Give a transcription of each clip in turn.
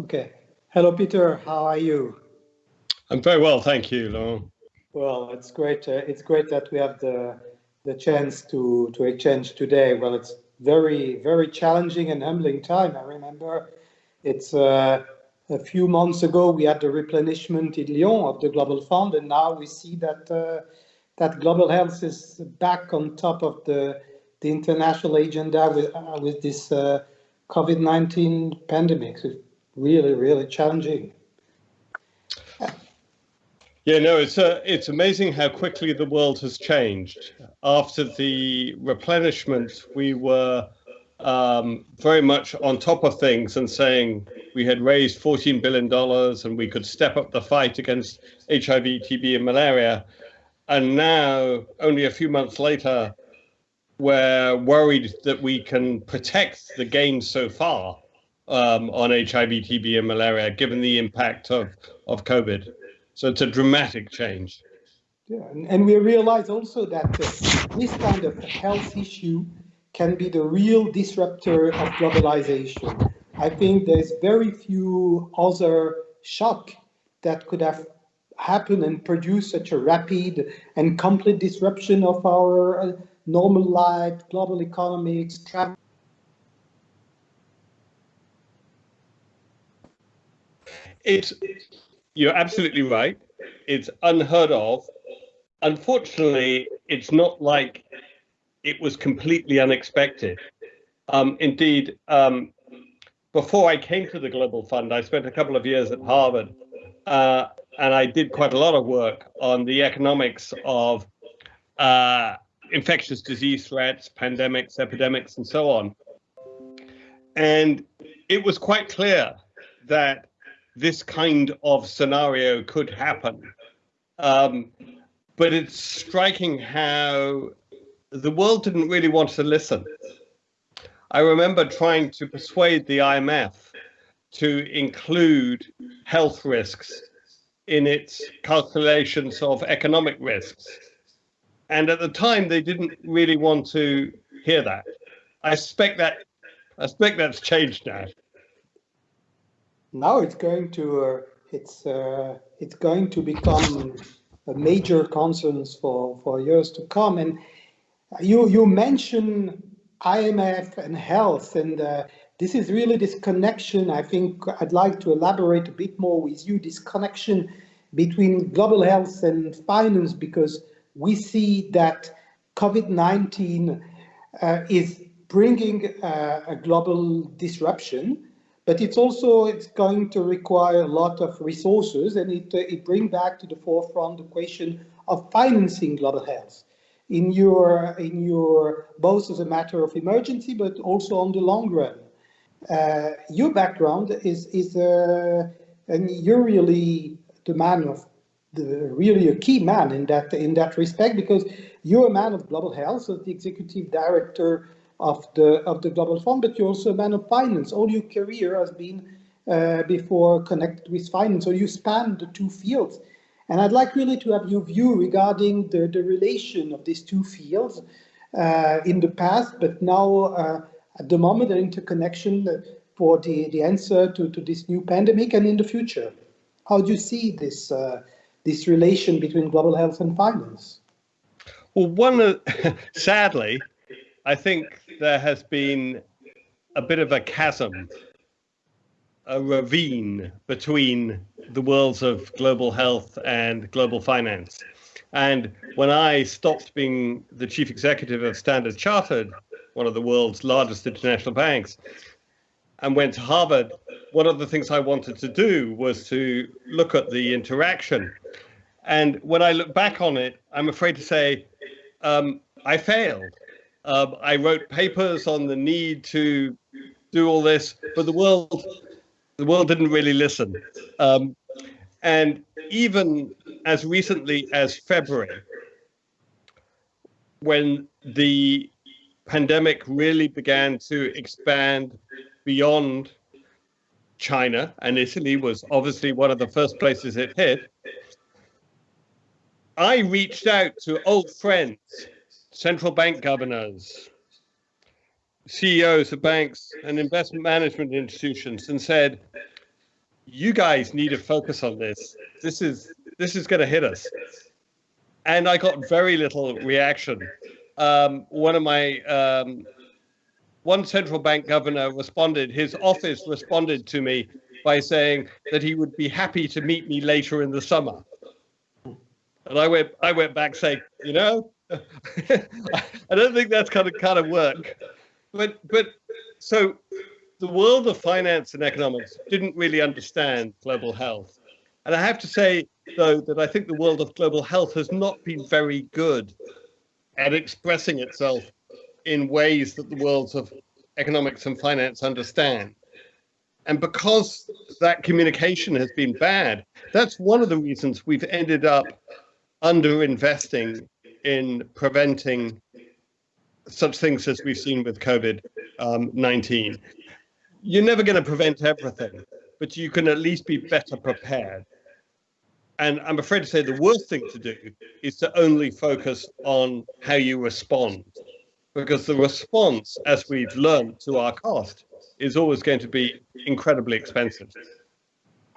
Okay. Hello, Peter. How are you? I'm very well, thank you, Laurent. Well, it's great. Uh, it's great that we have the the chance to to exchange today. Well, it's very very challenging and humbling time. I remember it's uh, a few months ago we had the replenishment in Lyon of the Global Fund, and now we see that uh, that global health is back on top of the the international agenda with uh, with this uh, COVID-19 pandemic. So really, really challenging. Yeah, no, it's uh, it's amazing how quickly the world has changed. After the replenishment, we were um, very much on top of things and saying we had raised $14 billion and we could step up the fight against HIV, TB, and malaria. And now, only a few months later, we're worried that we can protect the gains so far um, on HIV, TB, and malaria, given the impact of, of COVID. So it's a dramatic change. Yeah, and, and we realize also that uh, this kind of health issue can be the real disruptor of globalization. I think there's very few other shock that could have happened and produced such a rapid and complete disruption of our uh, normal life, global economics, travel. It's, you're absolutely right. It's unheard of. Unfortunately, it's not like it was completely unexpected. Um, indeed, um, before I came to the Global Fund, I spent a couple of years at Harvard, uh, and I did quite a lot of work on the economics of uh, infectious disease threats, pandemics, epidemics, and so on. And it was quite clear that this kind of scenario could happen. Um, but it's striking how the world didn't really want to listen. I remember trying to persuade the IMF to include health risks in its calculations of economic risks. And at the time, they didn't really want to hear that. I suspect that I suspect that's changed now. Now it's going to uh, it's uh, it's going to become a major concern for for years to come. And you you mentioned IMF and health, and uh, this is really this connection. I think I'd like to elaborate a bit more with you. This connection between global health and finance, because we see that COVID-19 uh, is bringing uh, a global disruption, but it's also it's going to require a lot of resources, and it uh, it brings back to the forefront the question of financing global health in your in your both as a matter of emergency, but also on the long run. Uh, your background is is uh, and you're really the man of the, really a key man in that in that respect because you're a man of global health as the executive director of the of the global fund but you're also a man of finance. All your career has been uh, before connected with finance so you span the two fields. And I'd like really to have your view regarding the, the relation of these two fields uh, in the past but now uh, at the moment the interconnection for the the answer to, to this new pandemic and in the future. How do you see this uh, this relation between global health and finance? Well, one, uh, sadly, I think there has been a bit of a chasm, a ravine between the worlds of global health and global finance. And when I stopped being the chief executive of Standard Chartered, one of the world's largest international banks, and went to Harvard, one of the things I wanted to do was to look at the interaction. And when I look back on it, I'm afraid to say um, I failed. Um, I wrote papers on the need to do all this, but the world, the world didn't really listen. Um, and even as recently as February, when the pandemic really began to expand beyond China, and Italy was obviously one of the first places it hit, I reached out to old friends, central bank governors, CEOs of banks and investment management institutions and said, you guys need to focus on this. This is this is going to hit us. And I got very little reaction. Um, one of my um, one central bank governor responded. His office responded to me by saying that he would be happy to meet me later in the summer. And I went I went back saying, you know, I don't think that's kind of kind of work. But but so the world of finance and economics didn't really understand global health. And I have to say, though, that I think the world of global health has not been very good at expressing itself in ways that the worlds of economics and finance understand. And because that communication has been bad, that's one of the reasons we've ended up underinvesting in preventing such things as we've seen with COVID um, 19. You're never going to prevent everything, but you can at least be better prepared. And I'm afraid to say the worst thing to do is to only focus on how you respond, because the response, as we've learned to our cost, is always going to be incredibly expensive.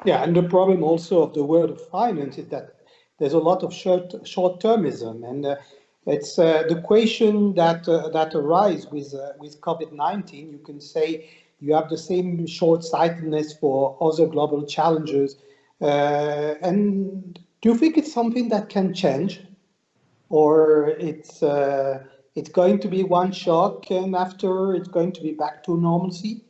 Yeah, and the problem also of the world of finance is that there's a lot of short short termism, and uh, it's uh, the question that uh, that arise with uh, with COVID-19. You can say you have the same short-sightedness for other global challenges. Uh, and do you think it's something that can change, or it's it's going to be one shock, and after it's going to be back to normalcy?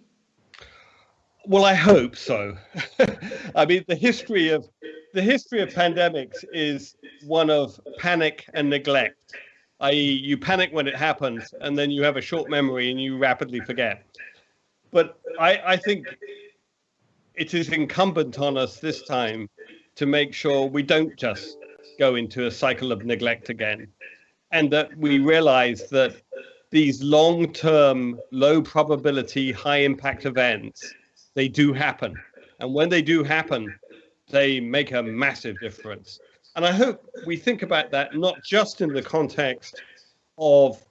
Well, I hope so. I mean, the history of the history of pandemics is one of panic and neglect, i.e., you panic when it happens, and then you have a short memory and you rapidly forget. But I, I think it is incumbent on us this time to make sure we don't just go into a cycle of neglect again, and that we realize that these long-term, low probability, high impact events, they do happen. And when they do happen, they make a massive difference. And I hope we think about that not just in the context of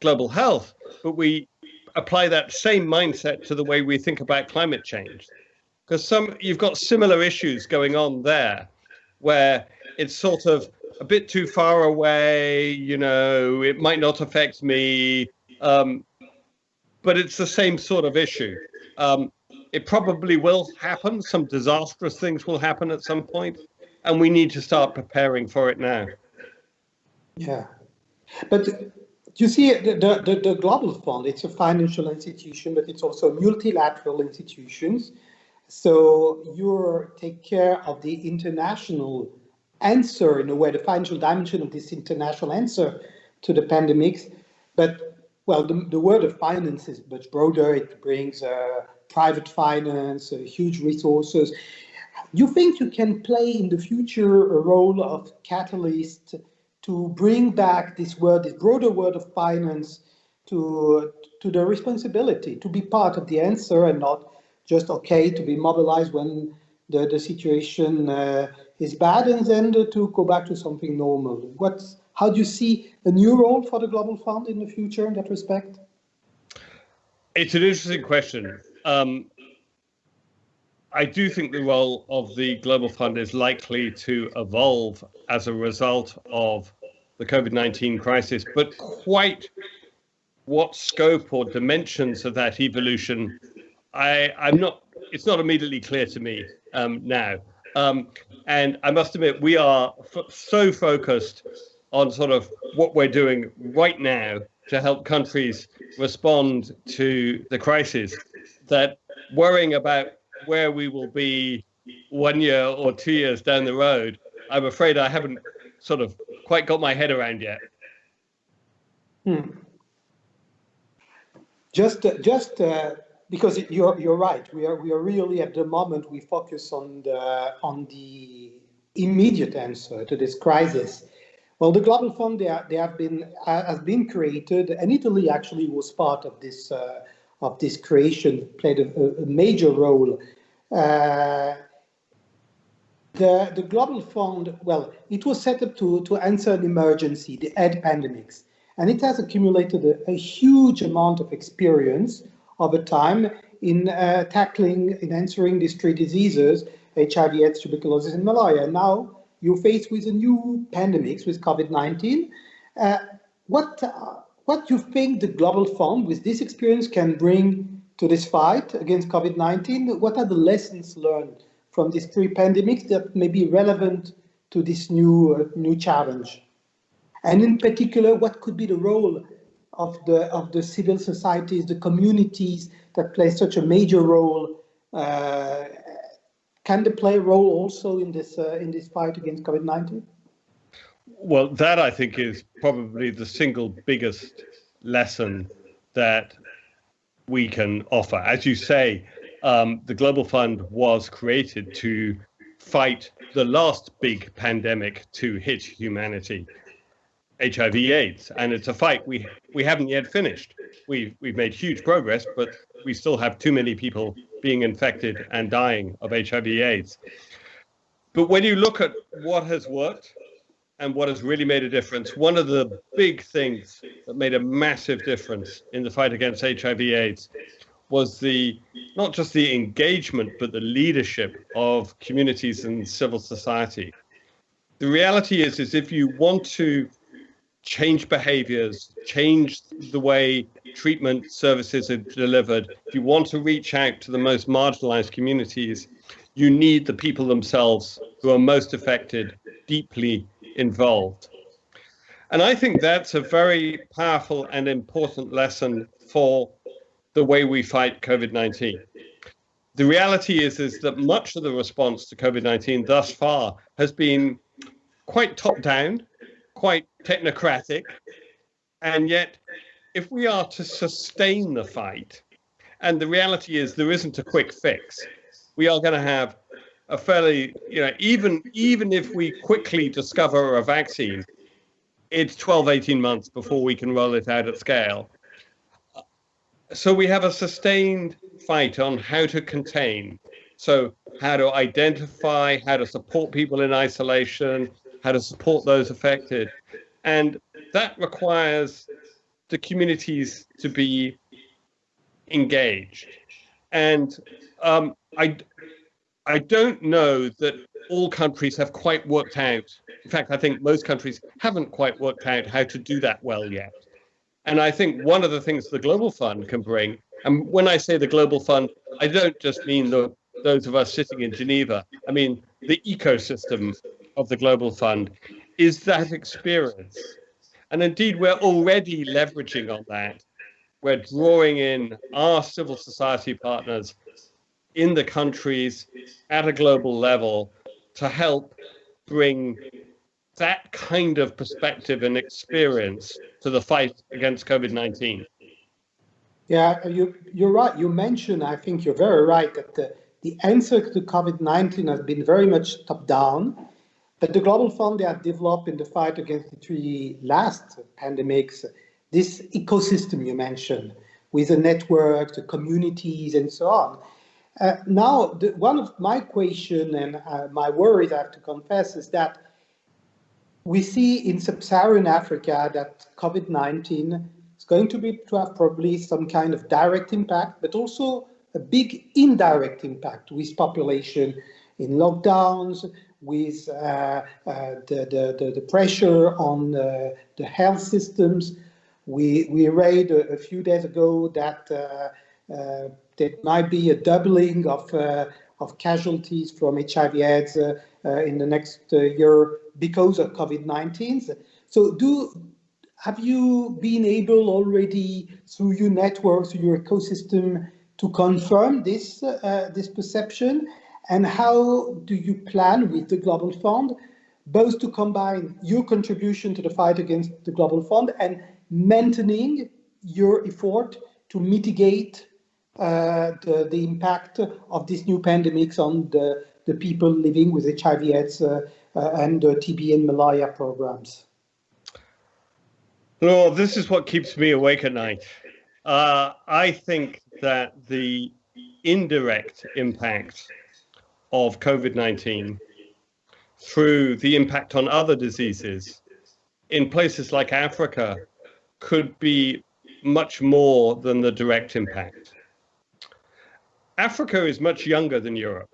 global health, but we apply that same mindset to the way we think about climate change. Because some you've got similar issues going on there, where it's sort of a bit too far away, you know, it might not affect me, um, but it's the same sort of issue. Um, it probably will happen. Some disastrous things will happen at some point, and we need to start preparing for it now. Yeah, but you see, the, the, the Global Fund, it's a financial institution, but it's also multilateral institutions. So you take care of the international answer, in a way, the financial dimension of this international answer to the pandemics. But, well, the, the word of finance is much broader. It brings uh, private finance, uh, huge resources. You think you can play in the future a role of catalyst to bring back this word, this broader word of finance to, to the responsibility, to be part of the answer and not just okay to be mobilized when the, the situation uh, is bad and then to go back to something normal. What's, how do you see a new role for the Global Fund in the future in that respect? It's an interesting question. Um, I do think the role of the Global Fund is likely to evolve as a result of the COVID 19 crisis, but quite what scope or dimensions of that evolution, I, I'm not, it's not immediately clear to me um, now. Um, and I must admit, we are so focused on sort of what we're doing right now to help countries respond to the crisis that worrying about where we will be one year or two years down the road, I'm afraid I haven't sort of quite got my head around yet. Hmm. Just, uh, just uh, because you're you're right. We are we are really at the moment we focus on the on the immediate answer to this crisis. Well, the Global Fund they, are, they have been uh, has been created, and Italy actually was part of this uh, of this creation, played a, a major role. Uh, the, the Global Fund, well, it was set up to, to answer an emergency, the AIDS pandemics, and it has accumulated a, a huge amount of experience over time in uh, tackling, in answering these three diseases, HIV, AIDS, tuberculosis, and malaria. Now you're faced with a new pandemics with COVID-19. Uh, what uh, what do you think the Global Fund, with this experience, can bring to this fight against COVID-19? What are the lessons learned from these three pandemics that may be relevant to this new uh, new challenge? And in particular, what could be the role of the of the civil societies, the communities that play such a major role? Uh, can they play a role also in this uh, in this fight against COVID-19? Well, that I think is probably the single biggest lesson that we can offer. As you say, um, the Global Fund was created to fight the last big pandemic to hit humanity, HIV/AIDS, and it's a fight we we haven't yet finished. We've we've made huge progress, but we still have too many people being infected and dying of HIV/AIDS. But when you look at what has worked and what has really made a difference, one of the big things that made a massive difference in the fight against HIV/AIDS was the not just the engagement but the leadership of communities and civil society. The reality is, is if you want to change behaviors, change the way treatment services are delivered, if you want to reach out to the most marginalized communities, you need the people themselves who are most affected deeply involved. And I think that's a very powerful and important lesson for the way we fight COVID-19. The reality is, is that much of the response to COVID-19 thus far has been quite top-down, quite technocratic, and yet if we are to sustain the fight, and the reality is there isn't a quick fix, we are going to have a fairly, you know, even even if we quickly discover a vaccine, it's 12, 18 months before we can roll it out at scale. So we have a sustained fight on how to contain. So how to identify, how to support people in isolation, how to support those affected. And that requires the communities to be engaged. And um, I, I don't know that all countries have quite worked out. In fact, I think most countries haven't quite worked out how to do that well yet. And I think one of the things the Global Fund can bring, and when I say the Global Fund, I don't just mean the, those of us sitting in Geneva. I mean the ecosystem of the Global Fund is that experience. And indeed, we're already leveraging on that. We're drawing in our civil society partners in the countries at a global level to help bring that kind of perspective and experience to the fight against COVID-19. Yeah, you, you're right. You mentioned, I think you're very right, that the, the answer to COVID-19 has been very much top-down. But the Global Fund they have developed in the fight against the three last pandemics, this ecosystem you mentioned, with the network, the communities, and so on. Uh, now, the, one of my question and uh, my worries, I have to confess, is that we see in sub-Saharan Africa that COVID-19 is going to be to have probably some kind of direct impact, but also a big indirect impact with population in lockdowns, with uh, uh, the, the, the, pressure on uh, the health systems. We, we read a, a few days ago that uh, there might be a doubling of, uh, of casualties from HIV AIDS in the next year because of COVID-19. So do have you been able already through your network, through your ecosystem, to confirm this uh, this perception? And how do you plan with the Global Fund both to combine your contribution to the fight against the Global Fund and maintaining your effort to mitigate uh, the, the impact of these new pandemics on the, the people living with HIV AIDS uh, uh, and uh, TB and malaria programs? Well, this is what keeps me awake at night. Uh, I think that the indirect impact of COVID-19 through the impact on other diseases in places like Africa could be much more than the direct impact. Africa is much younger than Europe.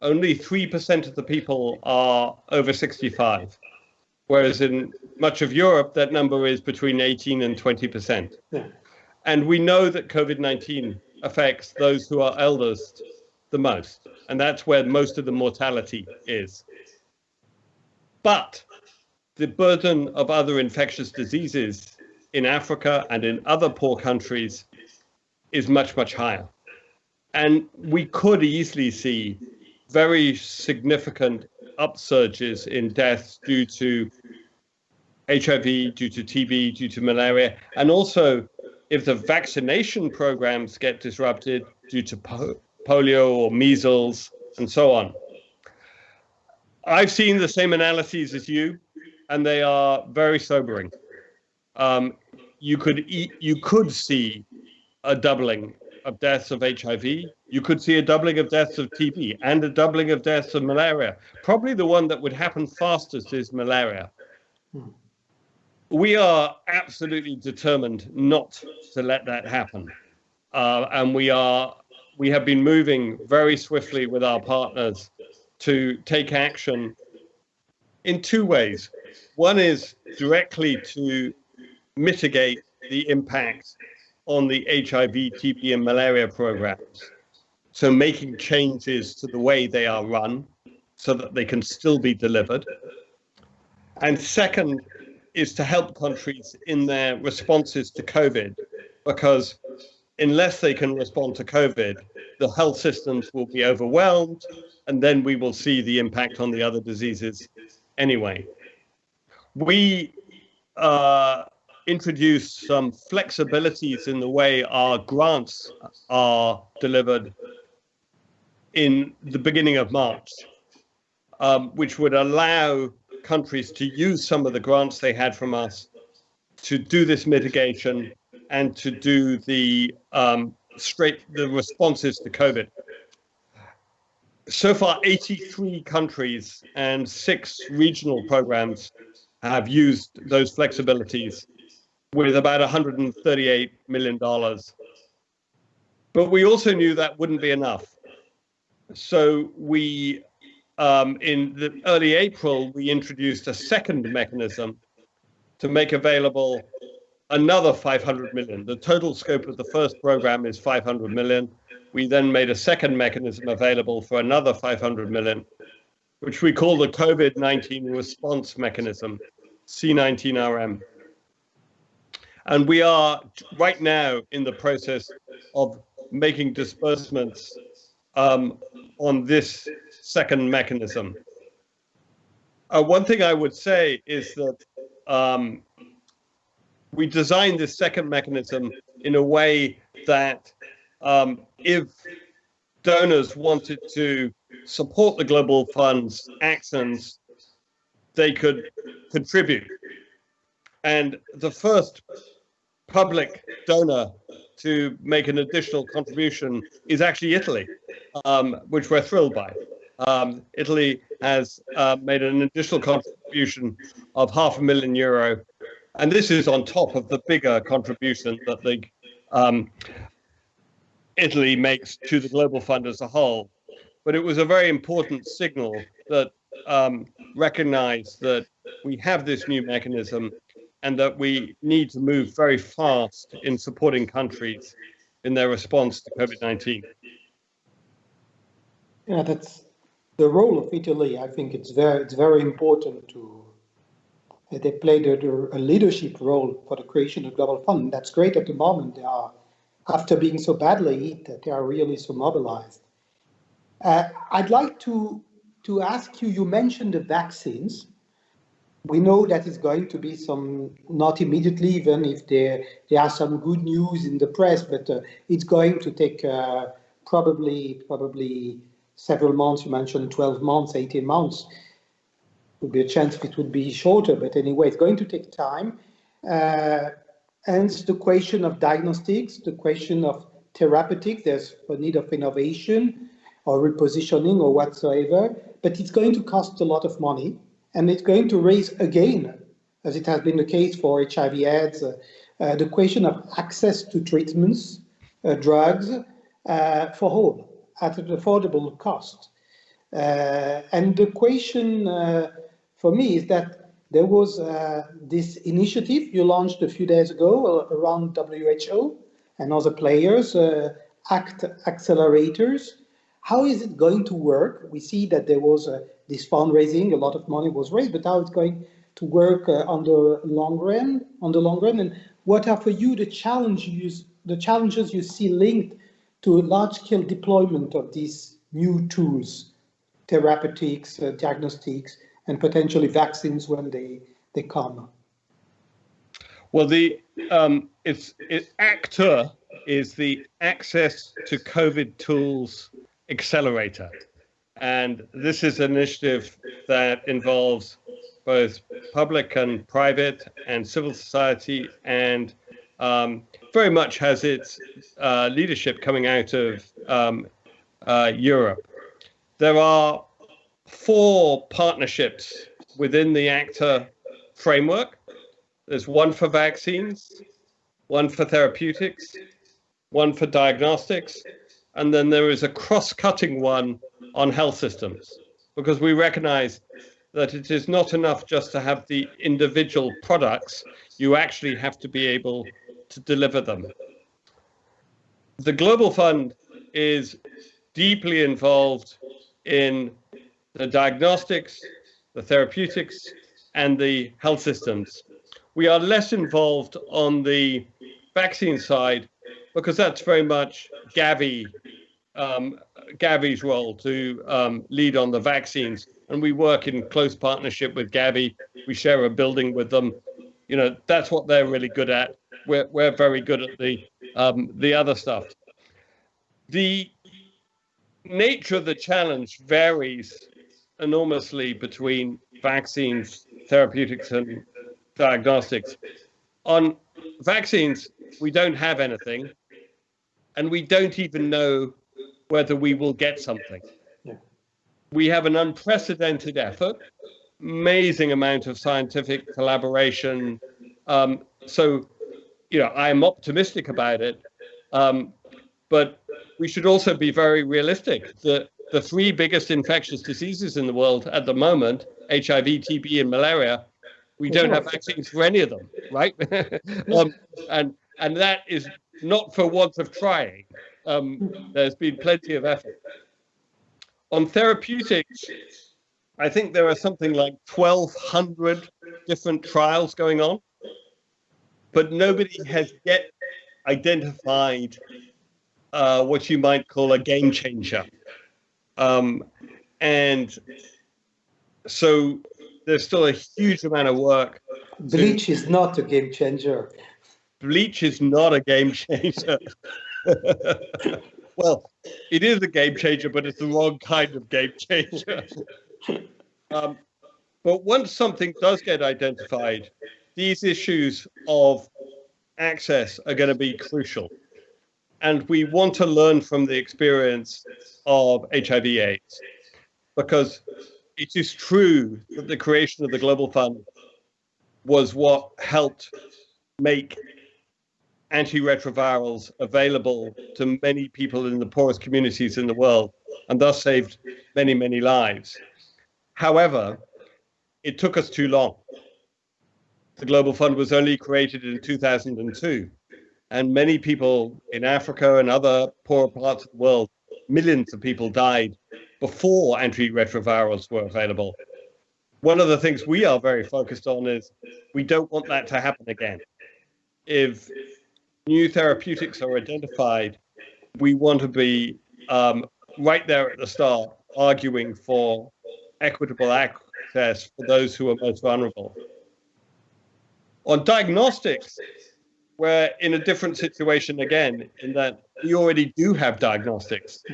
only 3% of the people are over 65, whereas in much of Europe, that number is between 18 and 20%. Yeah. And we know that COVID 19 affects those who are eldest the most, and that's where most of the mortality is. But the burden of other infectious diseases in Africa and in other poor countries is much, much higher. And we could easily see very significant upsurges in deaths due to HIV, due to TB, due to malaria, and also if the vaccination programs get disrupted due to po polio or measles and so on. I've seen the same analyses as you, and they are very sobering. Um, you could eat, you could see a doubling of deaths of HIV. You could see a doubling of deaths of TB and a doubling of deaths of malaria. Probably the one that would happen fastest is malaria. We are absolutely determined not to let that happen. Uh, and we are we have been moving very swiftly with our partners to take action in two ways. One is directly to mitigate the impact on the HIV, TB, and malaria programs. So making changes to the way they are run so that they can still be delivered. And second is to help countries in their responses to COVID, because unless they can respond to COVID, the health systems will be overwhelmed, and then we will see the impact on the other diseases anyway. We uh, introduced some flexibilities in the way our grants are delivered in the beginning of March, um, which would allow countries to use some of the grants they had from us to do this mitigation and to do the um, straight the responses to COVID. So far, 83 countries and six regional programs have used those flexibilities with about $138 million. But we also knew that wouldn't be enough. So we, um, in the early April, we introduced a second mechanism to make available another 500 million. The total scope of the first program is 500 million. We then made a second mechanism available for another 500 million, which we call the COVID-19 response mechanism, C19RM. And we are right now in the process of making disbursements um, on this second mechanism. Uh, one thing I would say is that um, we designed this second mechanism in a way that um, if donors wanted to support the Global Fund's actions, they could contribute. And the first public donor to make an additional contribution is actually Italy, um, which we're thrilled by. Um, Italy has uh, made an additional contribution of half a million euro, and this is on top of the bigger contribution that the um, Italy makes to the Global Fund as a whole. But it was a very important signal that um, recognized that we have this new mechanism and that we need to move very fast in supporting countries in their response to COVID-19. Yeah, that's the role of Italy. I think it's very, it's very important to, they played a, a, leadership role for the creation of Global Fund. That's great at the moment. They are, after being so badly hit, that they are really so mobilized. Uh, I'd like to, to ask you, you mentioned the vaccines we know that it's going to be some, not immediately, even if there, there are some good news in the press, but uh, it's going to take uh, probably, probably several months. You mentioned 12 months, 18 months. Would be a chance if it would be shorter, but anyway, it's going to take time. Uh, and the question of diagnostics, the question of therapeutic, there's a need of innovation or repositioning or whatsoever, but it's going to cost a lot of money and it's going to raise again, as it has been the case for HIV AIDS, uh, uh, the question of access to treatments, uh, drugs, uh, for all at an affordable cost. Uh, and the question uh, for me is that there was this initiative you launched a few days ago around WHO and other players, ACT accelerators. How is it going to work? We see that there was this fundraising, a lot of money was raised, but how it's going to work on the long run, on the long run, and what are for you the challenges, the challenges you see linked to large-scale deployment of these new tools, therapeutics, uh, diagnostics, and potentially vaccines when they, they come? Well, the um, it's it, ACT-A is the Access to COVID Tools Accelerator, and this is an initiative that involves both public and private and civil society and um, very much has its uh, leadership coming out of um, uh, Europe. There are four partnerships within the ACT-A framework. There's one for vaccines, one for therapeutics, one for diagnostics, and then there is a cross-cutting one on health systems because we recognize that it is not enough just to have the individual products, you actually have to be able to deliver them. The Global Fund is deeply involved in the diagnostics, the therapeutics, and the health systems. We are less involved on the vaccine side because that's very much Gavi, um, Gavi's role to um, lead on the vaccines and we work in close partnership with Gavi. We share a building with them. You know, that's what they're really good at. We're we're very good at the um, the other stuff. The nature of the challenge varies enormously between vaccines, therapeutics, and diagnostics. On vaccines, we don't have anything, and we don't even know whether we will get something we have an unprecedented effort, amazing amount of scientific collaboration. Um, so, you know, I'm optimistic about it, um, but we should also be very realistic. The the three biggest infectious diseases in the world at the moment, HIV, TB, and malaria, we don't have vaccines for any of them, right? um, and and that is not for want of trying. Um, there's been plenty of effort. On therapeutics, I think there are something like 1,200 different trials going on, but nobody has yet identified uh, what you might call a game changer. Um, and so there's still a huge amount of work. Bleach to, is not a game changer. Bleach is not a game changer. well, it is a game changer, but it's the wrong kind of game changer. um, but once something does get identified, these issues of access are going to be crucial. And we want to learn from the experience of HIV AIDS because it is true that the creation of the Global Fund was what helped make antiretrovirals available to many people in the poorest communities in the world and thus saved many, many lives. However, it took us too long. The Global Fund was only created in 2002, and many people in Africa and other poor parts of the world, millions of people died before antiretrovirals were available. One of the things we are very focused on is we don't want that to happen again. If new therapeutics are identified, we want to be um, right there at the start, arguing for equitable access for those who are most vulnerable. On diagnostics, we're in a different situation again, in that we already do have diagnostics.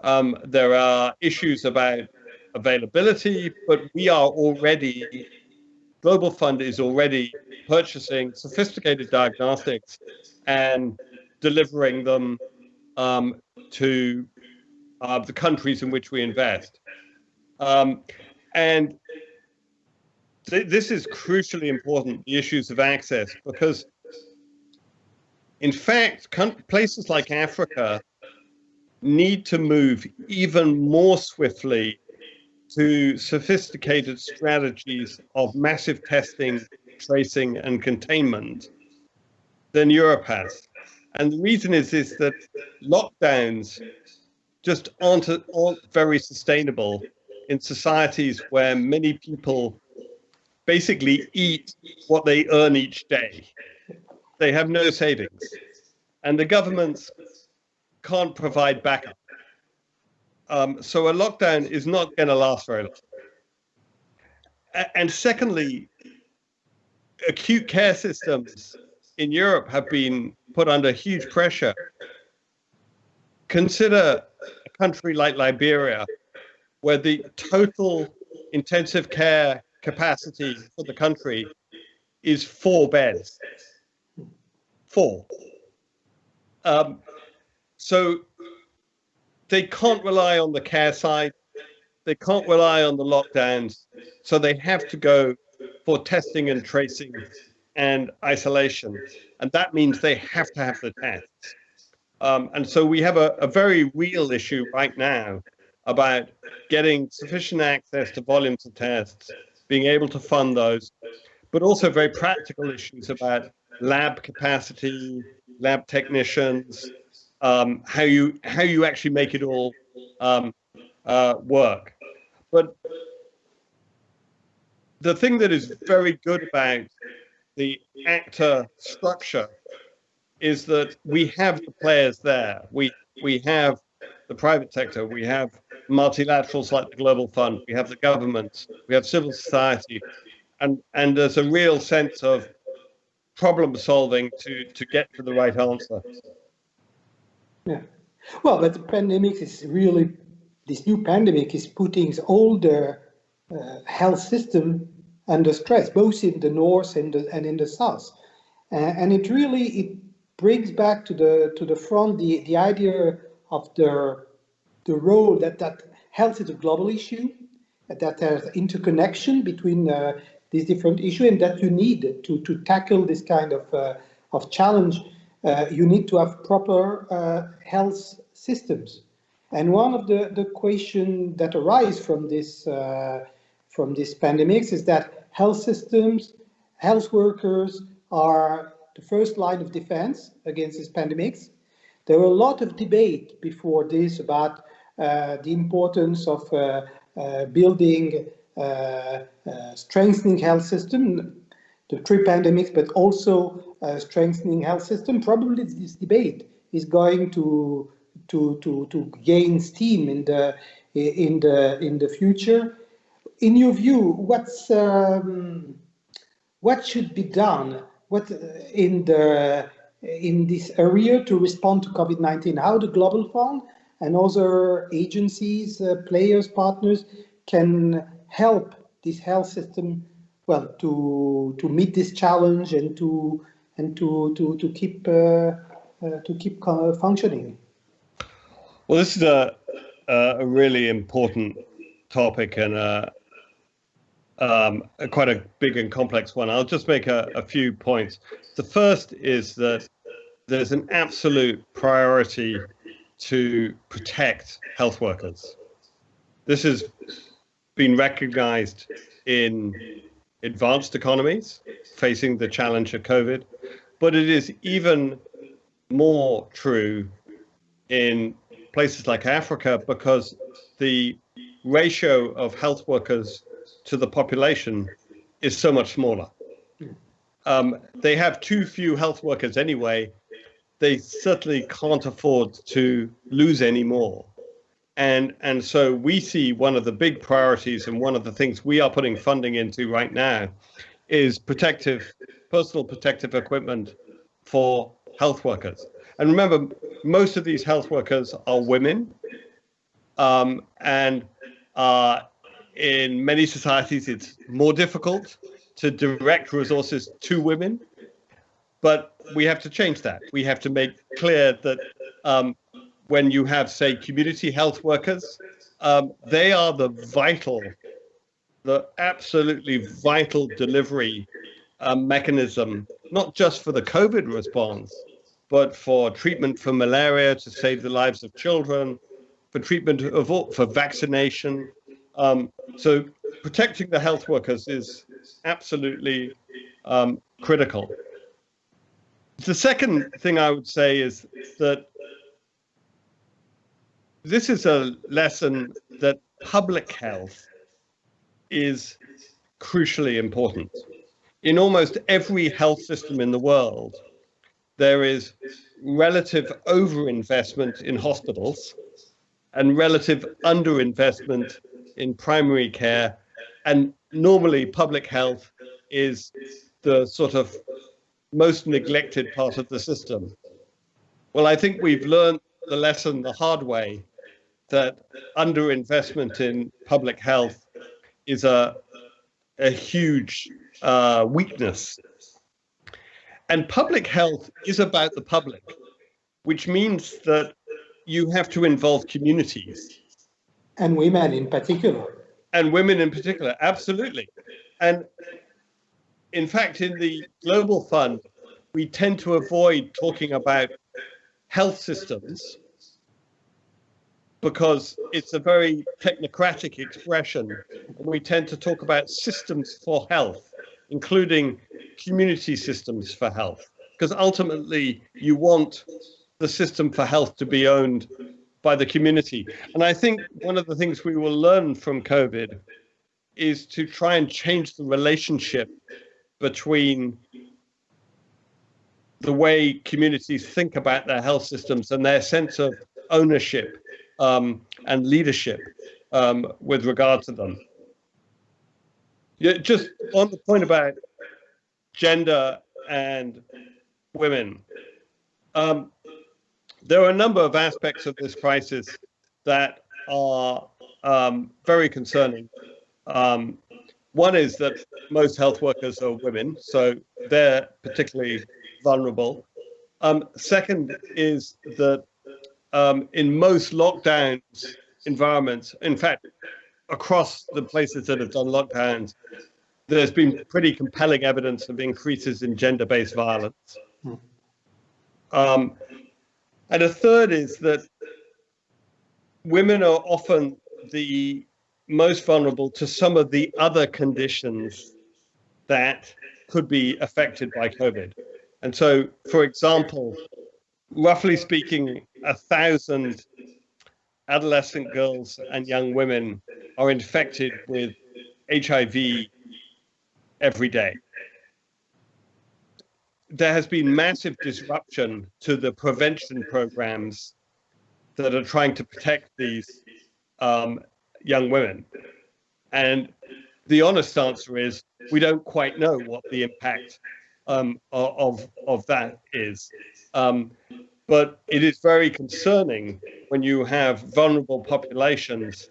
Um, there are issues about availability, but we are already, Global Fund is already purchasing sophisticated diagnostics and delivering them um, to uh, the countries in which we invest. Um, and th this is crucially important, the issues of access, because in fact, places like Africa need to move even more swiftly to sophisticated strategies of massive testing, tracing, and containment than Europe has. And the reason is, is that lockdowns just aren't, aren't very sustainable in societies where many people basically eat what they earn each day. They have no savings. And the governments can't provide backup. Um, so a lockdown is not going to last very long. And secondly, acute care systems in Europe have been put under huge pressure. Consider a country like Liberia, where the total intensive care capacity for the country is four beds. Four. Um, so they can't rely on the care side. They can't rely on the lockdowns. So they have to go for testing and tracing and isolation. And that means they have to have the tests. Um, and so we have a, a very real issue right now about getting sufficient access to volumes of tests, being able to fund those, but also very practical issues about lab capacity, lab technicians, um, how you how you actually make it all um, uh, work. But the thing that is very good about the ACT-A structure is that we have the players there. We we have the private sector, we have multilaterals like the Global Fund, we have the governments, we have civil society, and and there's a real sense of problem solving to to get to the right answer. Yeah. Well, but the pandemic is really, this new pandemic is putting all the uh, health system under stress, both in the north and, the, and in the south. Uh, and it really, it brings back to the to the front the, the idea of the, the role that, that health is a global issue, that there's interconnection between uh, these different issues and that you need to, to tackle this kind of, uh, of challenge uh, you need to have proper uh, health systems. And one of the, the questions that arise from this uh, from this pandemics is that health systems, health workers are the first line of defense against these pandemics. There were a lot of debate before this about uh, the importance of uh, uh, building, strengthening health system, the three pandemics, but also uh, strengthening health system, probably this debate is going to to to to gain steam in the in the in the future. In your view, what's um, what should be done? What uh, in the in this area to respond to COVID-19? How the Global Fund and other agencies, uh, players, partners can help this health system well to to meet this challenge and to and to to to keep uh, uh, to keep functioning. Well, this is a a really important topic and a, um, a quite a big and complex one. I'll just make a, a few points. The first is that there's an absolute priority to protect health workers. This has been recognized in advanced economies facing the challenge of COVID, but it is even more true in places like Africa because the ratio of health workers to the population is so much smaller. Um, they have too few health workers anyway. They certainly can't afford to lose any more. And, and so we see one of the big priorities and one of the things we are putting funding into right now is protective, personal protective equipment for health workers. And remember, most of these health workers are women. Um, and uh, in many societies, it's more difficult to direct resources to women. But we have to change that. We have to make clear that um, when you have, say, community health workers, um, they are the vital, the absolutely vital delivery um, mechanism, not just for the COVID response, but for treatment for malaria to save the lives of children, for treatment of for vaccination. Um, so protecting the health workers is absolutely um, critical. The second thing I would say is that this is a lesson that public health is crucially important. In almost every health system in the world, there is relative overinvestment in hospitals and relative underinvestment in primary care. And normally public health is the sort of most neglected part of the system. Well, I think we've learned the lesson the hard way that underinvestment in public health is a, a huge uh, weakness. And public health is about the public, which means that you have to involve communities. And women in particular. And women in particular, absolutely. And in fact, in the Global Fund, we tend to avoid talking about health systems because it's a very technocratic expression. And we tend to talk about systems for health, including community systems for health, because ultimately you want the system for health to be owned by the community. And I think one of the things we will learn from COVID is to try and change the relationship between the way communities think about their health systems and their sense of ownership um, and leadership um, with regard to them. Yeah, just on the point about gender and women, um, there are a number of aspects of this crisis that are um, very concerning. Um, one is that most health workers are women, so they're particularly vulnerable. Um, second is that um, in most lockdowns environments, in fact, across the places that have done lockdowns, there's been pretty compelling evidence of increases in gender-based violence. Um, and a third is that women are often the most vulnerable to some of the other conditions that could be affected by COVID. And so, for example, roughly speaking, a thousand adolescent girls and young women are infected with HIV every day. There has been massive disruption to the prevention programs that are trying to protect these um, young women. And the honest answer is we don't quite know what the impact um, of, of that is. Um, but it is very concerning when you have vulnerable populations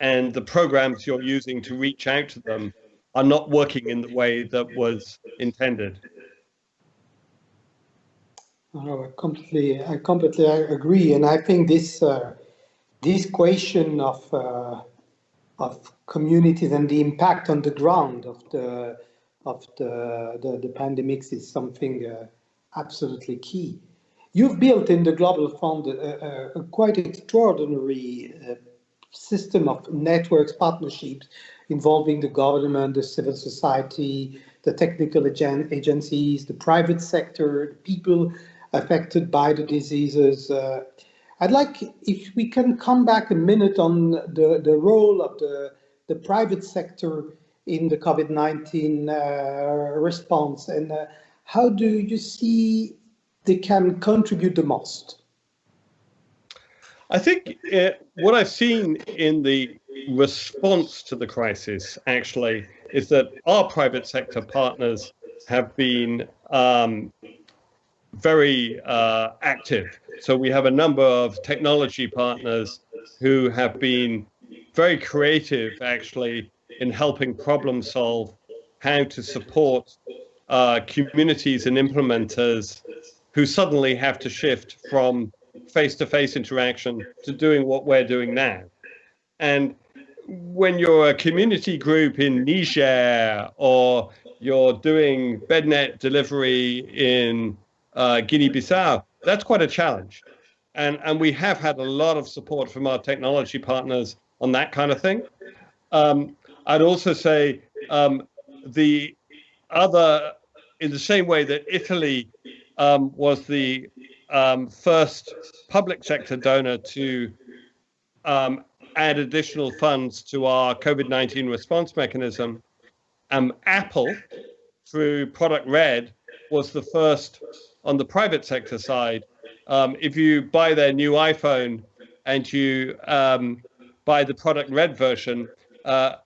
and the programs you're using to reach out to them are not working in the way that was intended. Oh, I completely, I completely agree, and I think this uh, this question of uh, of communities and the impact on the ground of the of the the, the pandemics is something uh, absolutely key. You've built in the Global Fund a, a, a quite extraordinary uh, system of networks, partnerships involving the government, the civil society, the technical agen agencies, the private sector, the people affected by the diseases. Uh, I'd like if we can come back a minute on the, the role of the, the private sector in the COVID-19 uh, response and uh, how do you see they can contribute the most? I think uh, what I've seen in the response to the crisis actually is that our private sector partners have been um, very uh, active. So we have a number of technology partners who have been very creative actually in helping problem solve how to support uh, communities and implementers who suddenly have to shift from face-to-face -face interaction to doing what we're doing now. And when you're a community group in Niger or you're doing bednet delivery in uh, Guinea-Bissau, that's quite a challenge. And, and we have had a lot of support from our technology partners on that kind of thing. Um, I'd also say um, the other, in the same way that Italy um, was the um, first public sector donor to um, add additional funds to our COVID-19 response mechanism, um, Apple, through Product Red, was the first on the private sector side. Um, if you buy their new iPhone and you buy the Product Red version, uh,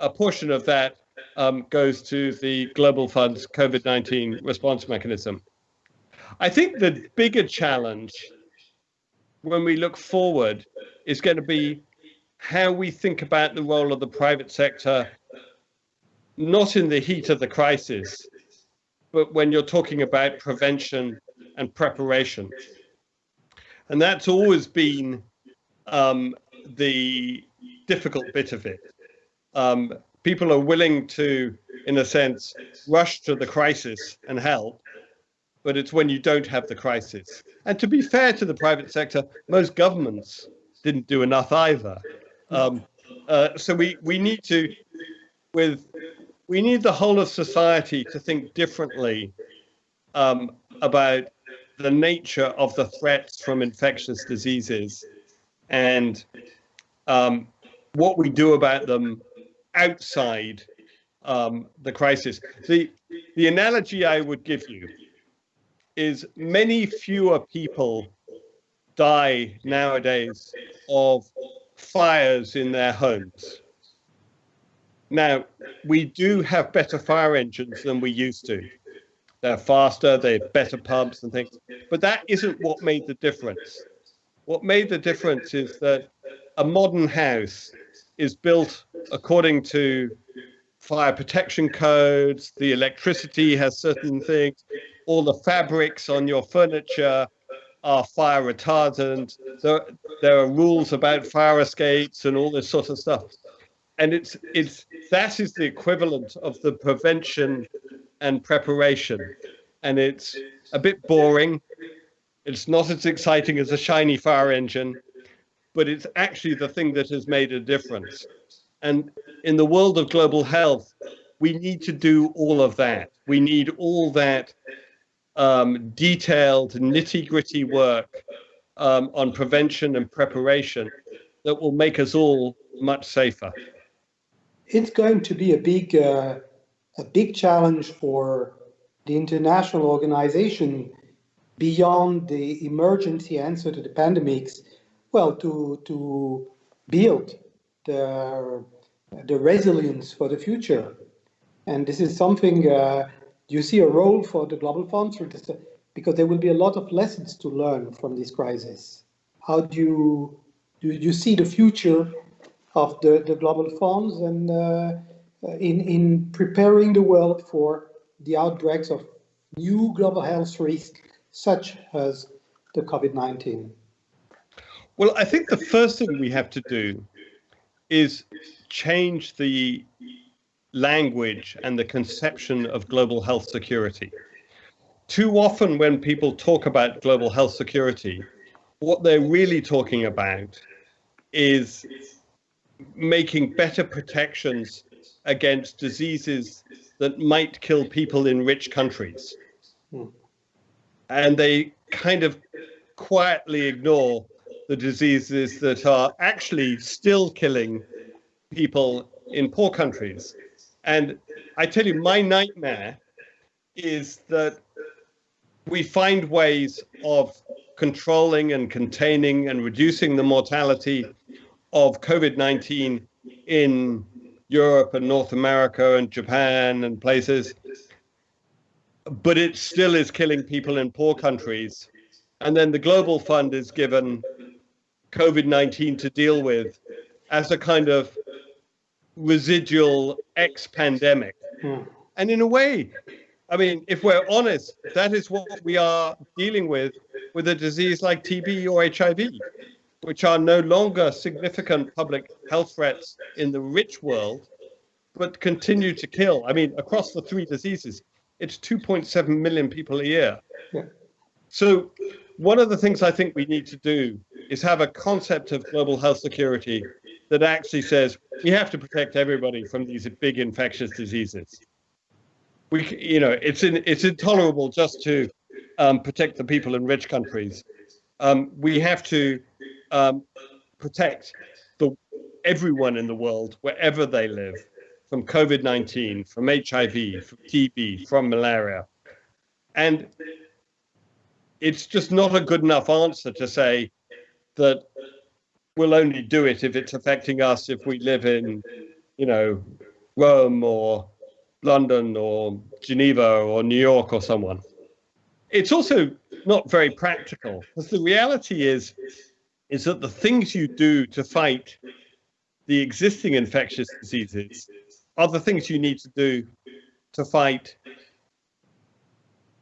a portion of that um, goes to the Global Fund's COVID-19 response mechanism. I think the bigger challenge when we look forward is going to be how we think about the role of the private sector, not in the heat of the crisis, but when you're talking about prevention and preparation. And that's always been um, the difficult bit of it. Um, people are willing to, in a sense, rush to the crisis and help, but it's when you don't have the crisis. And to be fair to the private sector, most governments didn't do enough either. Um, uh, so we, we need to, with, we need the whole of society to think differently um, about the nature of the threats from infectious diseases and um, what we do about them outside um, the crisis. The, the analogy I would give you is many fewer people die nowadays of fires in their homes. Now, we do have better fire engines than we used to. They're faster, they have better pumps and things, but that isn't what made the difference. What made the difference is that a modern house is built according to fire protection codes, the electricity has certain things, all the fabrics on your furniture are fire retardant. There, there are rules about fire escapes and all this sort of stuff. And it's it's that is the equivalent of the prevention and preparation. And it's a bit boring. It's not as exciting as a shiny fire engine, but it's actually the thing that has made a difference. And in the world of global health, we need to do all of that. We need all that um, detailed, nitty gritty work um, on prevention and preparation that will make us all much safer. It's going to be a big, uh, a big challenge for the international organization beyond the emergency answer to the pandemics, well, to, to build the, the resilience for the future. And this is something uh, you see a role for the global funds because there will be a lot of lessons to learn from this crisis. How do you do you see the future of the, the global funds and uh, in, in preparing the world for the outbreaks of new global health risks such as the COVID-19? Well, I think the first thing we have to do is change the language and the conception of global health security. Too often when people talk about global health security, what they're really talking about is making better protections against diseases that might kill people in rich countries. Hmm. And they kind of quietly ignore the diseases that are actually still killing people in poor countries. And I tell you, my nightmare is that we find ways of controlling and containing and reducing the mortality of COVID-19 in Europe and North America and Japan and places, but it still is killing people in poor countries. And then the Global Fund is given COVID-19 to deal with as a kind of residual ex-pandemic. Hmm. And in a way, I mean, if we're honest, that is what we are dealing with with a disease like TB or HIV, which are no longer significant public health threats in the rich world, but continue to kill. I mean, across the three diseases, it's 2.7 million people a year. Yeah. So one of the things I think we need to do is have a concept of global health security that actually says we have to protect everybody from these big infectious diseases. We, you know, it's in, it's intolerable just to um, protect the people in rich countries. Um, we have to um, protect the everyone in the world wherever they live, from COVID-19, from HIV, from TB, from malaria, and it's just not a good enough answer to say that we'll only do it if it's affecting us if we live in, you know, Rome or London or Geneva or New York or someone. It's also not very practical because the reality is is that the things you do to fight the existing infectious diseases are the things you need to do to fight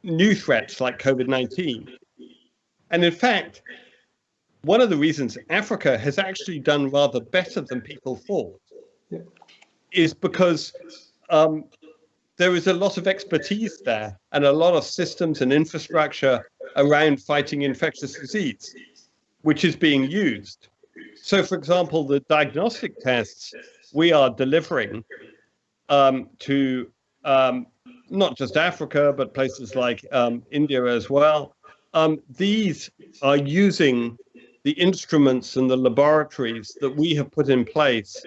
new threats like COVID-19. And in fact, one of the reasons Africa has actually done rather better than people thought yeah. is because um, there is a lot of expertise there and a lot of systems and infrastructure around fighting infectious disease, which is being used. So, for example, the diagnostic tests we are delivering um, to um, not just Africa, but places like um, India as well, um, these are using the instruments and the laboratories that we have put in place,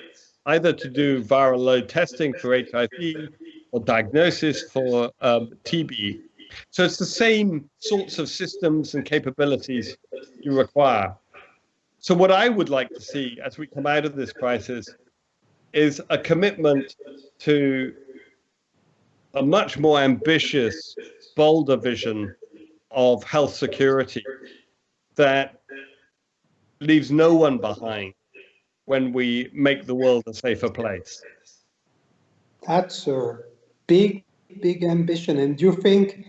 either to do viral load testing for HIV or diagnosis for um, TB. So it's the same sorts of systems and capabilities you require. So what I would like to see as we come out of this crisis is a commitment to a much more ambitious, bolder vision of health security that leaves no one behind when we make the world a safer place. That's a big, big ambition. And do you think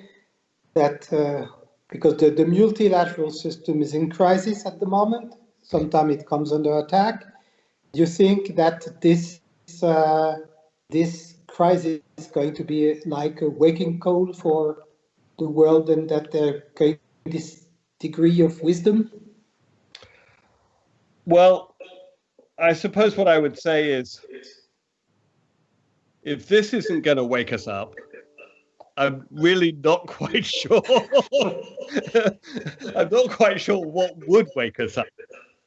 that uh, because the, the multilateral system is in crisis at the moment, sometimes it comes under attack, do you think that this uh, this crisis is going to be like a waking call for the world and that there going this degree of wisdom? Well, I suppose what I would say is if this isn't going to wake us up, I'm really not quite sure. I'm not quite sure what would wake us up.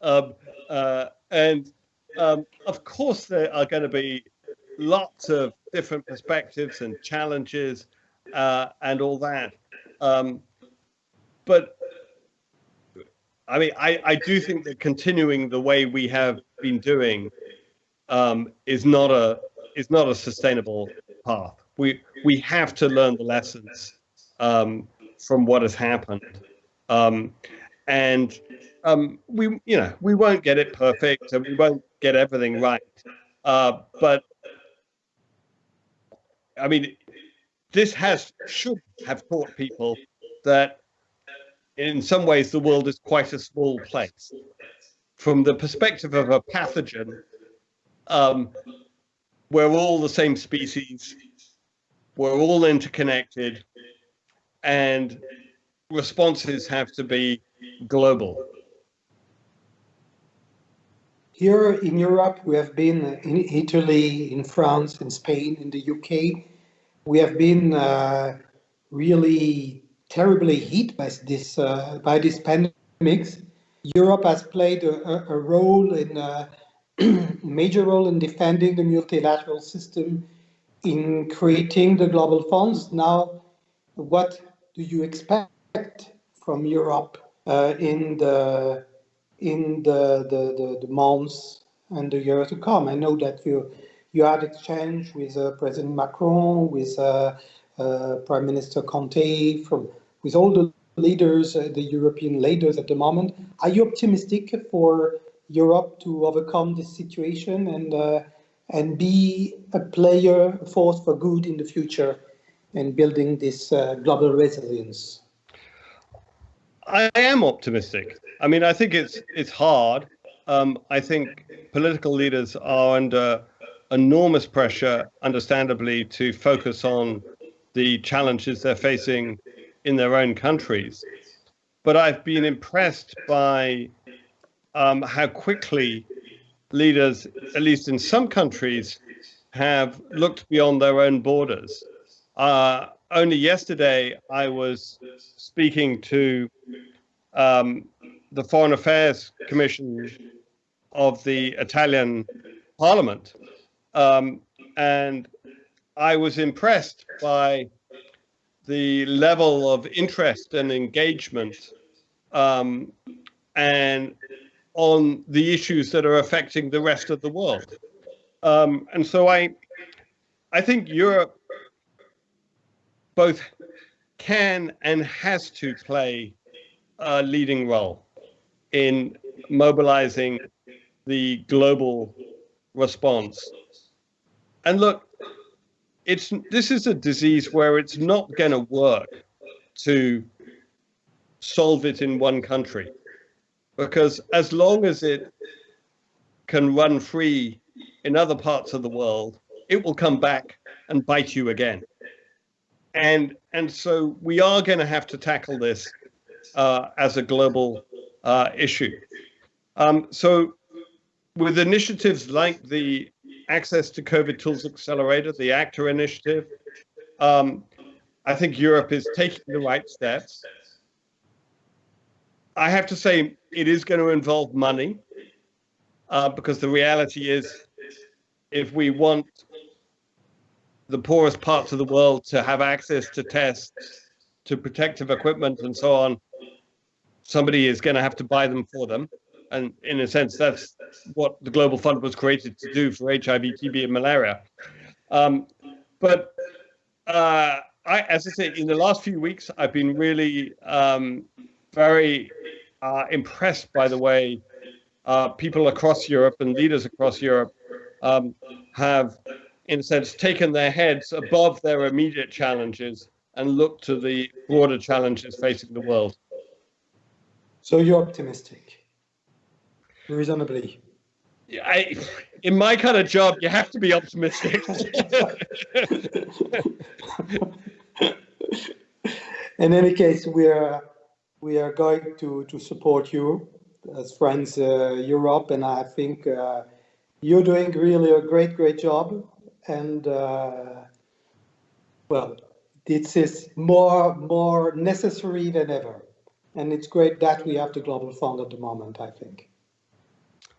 Um, uh, and um, of course, there are going to be lots of different perspectives and challenges uh, and all that. Um, but I mean, I, I do think that continuing the way we have been doing um, is not a is not a sustainable path. We we have to learn the lessons um, from what has happened, um, and um, we you know we won't get it perfect and we won't get everything right. Uh, but I mean, this has should have taught people that in some ways the world is quite a small place. From the perspective of a pathogen, um, we're all the same species, we're all interconnected, and responses have to be global. Here in Europe, we have been in Italy, in France, in Spain, in the UK. We have been uh, really terribly hit by this uh, by this pandemics. Europe has played a, a role in a major role in defending the multilateral system, in creating the global funds. Now, what do you expect from Europe uh, in the in the, the, the, the, months and the years to come. I know that you you had exchange with uh, President Macron, with uh, uh, Prime Minister Conte, from with all the leaders, uh, the European leaders at the moment. Are you optimistic for Europe to overcome this situation and uh, and be a player, a force for good in the future, and building this uh, global resilience? I am optimistic. I mean, I think it's it's hard. Um, I think political leaders are under enormous pressure, understandably, to focus on the challenges they're facing in their own countries. but I've been impressed by um, how quickly leaders, at least in some countries, have looked beyond their own borders. Uh, only yesterday, I was speaking to um, the Foreign Affairs Commission of the Italian Parliament, um, and I was impressed by the level of interest and engagement um, and on the issues that are affecting the rest of the world. Um, and so I, I think Europe both can and has to play a leading role in mobilizing the global response. And look, it's this is a disease where it's not going to work to solve it in one country because as long as it can run free in other parts of the world it will come back and bite you again and and so we are going to have to tackle this uh, as a global uh, issue um, so with initiatives like the access to COVID Tools Accelerator, the ACT-A initiative. Um, I think Europe is taking the right steps. I have to say it is going to involve money uh, because the reality is if we want the poorest parts of the world to have access to tests, to protective equipment and so on, somebody is going to have to buy them for them and in a sense, that's what the Global Fund was created to do for HIV, TB, and malaria. Um, but uh, I, as I said, in the last few weeks, I've been really um, very uh, impressed by the way uh, people across Europe and leaders across Europe um, have, in a sense, taken their heads above their immediate challenges and looked to the broader challenges facing the world. So you're optimistic? reasonably. I, in my kind of job, you have to be optimistic. in any case, we are we are going to to support you as friends uh, Europe, and I think uh, you're doing really a great great job. And uh, well, this is more more necessary than ever, and it's great that we have the Global Fund at the moment. I think.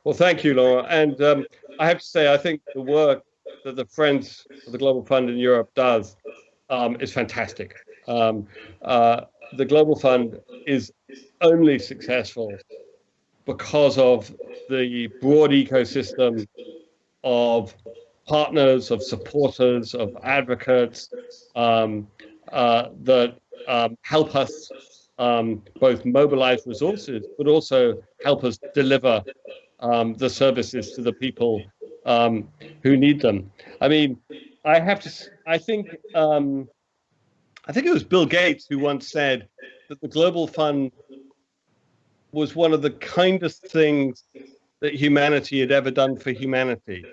Well, thank you, Laurent. And um, I have to say, I think the work that the Friends of the Global Fund in Europe does um, is fantastic. Um, uh, the Global Fund is only successful because of the broad ecosystem of partners, of supporters, of advocates um, uh, that um, help us um, both mobilize resources, but also help us deliver um, the services to the people um, who need them. I mean, I have to, I think, um, I think it was Bill Gates who once said that the Global Fund was one of the kindest things that humanity had ever done for humanity.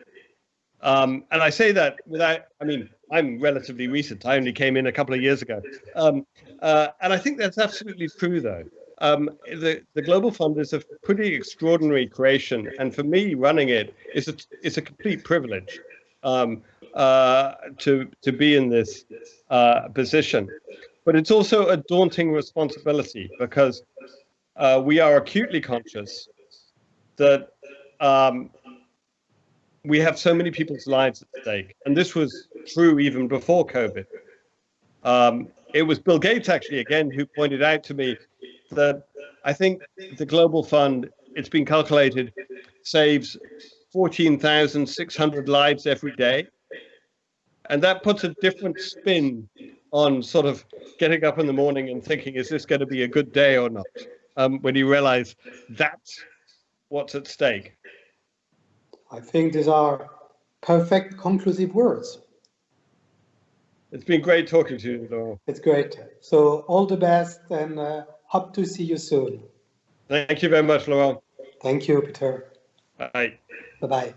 Um, and I say that without, I mean, I'm relatively recent. I only came in a couple of years ago. Um, uh, and I think that's absolutely true, though. Um, the, the Global Fund is a pretty extraordinary creation, and for me, running it is a, is a complete privilege um, uh, to, to be in this uh, position. But it's also a daunting responsibility because uh, we are acutely conscious that um, we have so many people's lives at stake. And this was true even before COVID. Um, it was Bill Gates, actually, again, who pointed out to me that I think the Global Fund, it's been calculated, saves 14,600 lives every day. And that puts a different spin on sort of getting up in the morning and thinking, is this going to be a good day or not? Um, when you realize that's what's at stake. I think these are perfect conclusive words. It's been great talking to you, Laurent. It's great. So all the best and uh, Hope to see you soon. Thank you very much, Laurent. Thank you, Peter. Bye. Bye-bye.